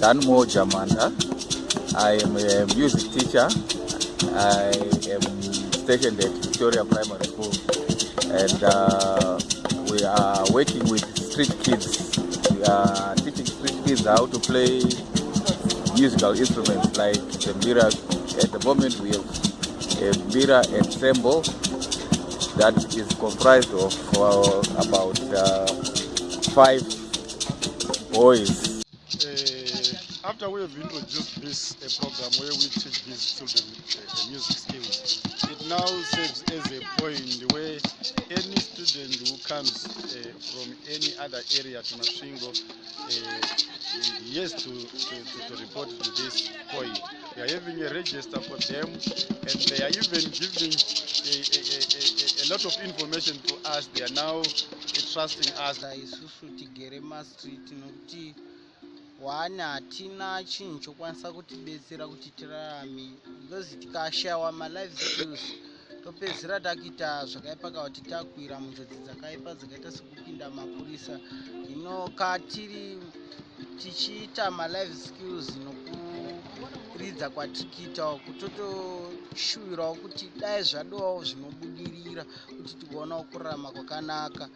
danmo jamanda. I am a music teacher. I am stationed at victoria primary school. And uh, we are working with street kids. We are teaching street kids how to play musical instruments like the mbira at the moment we have a mbira ensemble that is comprised of uh, about uh, five boys Uh, after we have introduced this a program where we teach these children uh, music skills, it now serves as a point where any student who comes uh, from any other area to Masvingo uh, has to, to, to, to report to this point. We are having a register for them and they are even giving a, a, a, a, a lot of information to us. They are now trusting us. One hatina chinhu chokwanisa kutibetsera kuti tirarame. Because tikashayiwa malife skills topedzisira takuita zvakaipa kana kuti takuwira munjodzi dzakaipa dzakaita sekupinda mapurisa. Hino katiri tichiita malife skills nokuridza kwatiri kuitawo kutotoshuvirawo kuti dai zvadowawo zvinobudirira kuti tigoonawo kurarama kwakanaka